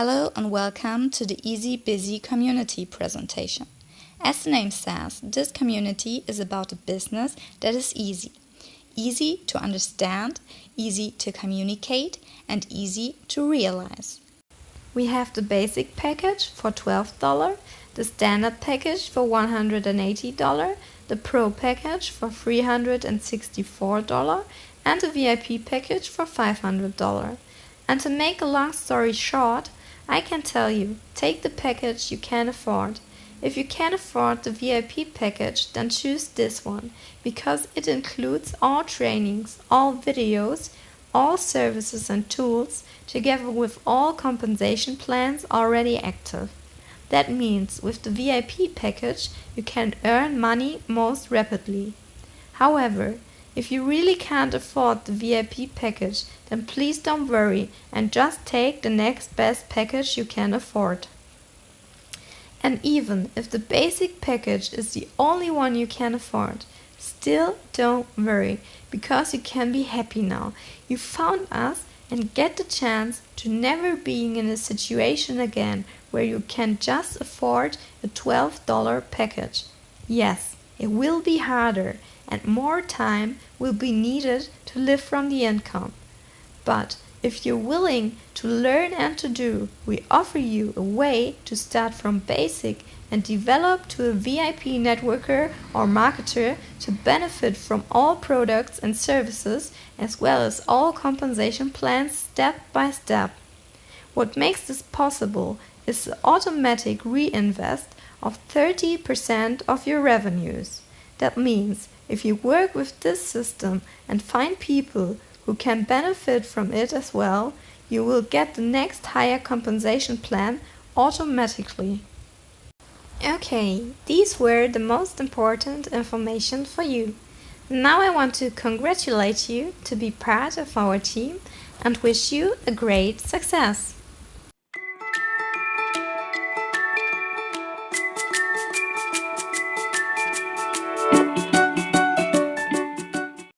Hello and welcome to the Easy Busy community presentation. As the name says, this community is about a business that is easy. Easy to understand, easy to communicate, and easy to realize. We have the basic package for $12, the standard package for $180, the pro package for $364, and the VIP package for $500. And to make a long story short, I can tell you, take the package you can afford. If you can afford the VIP package, then choose this one, because it includes all trainings, all videos, all services and tools, together with all compensation plans already active. That means with the VIP package, you can earn money most rapidly. However, if you really can't afford the VIP package, then please don't worry and just take the next best package you can afford. And even if the basic package is the only one you can afford, still don't worry, because you can be happy now. You found us and get the chance to never being in a situation again where you can just afford a $12 package. Yes, it will be harder and more time will be needed to live from the income. But if you're willing to learn and to do, we offer you a way to start from basic and develop to a VIP networker or marketer to benefit from all products and services as well as all compensation plans step by step. What makes this possible is the automatic reinvest of 30% of your revenues. That means if you work with this system and find people who can benefit from it as well, you will get the next higher compensation plan automatically. Okay, these were the most important information for you. Now I want to congratulate you to be part of our team and wish you a great success.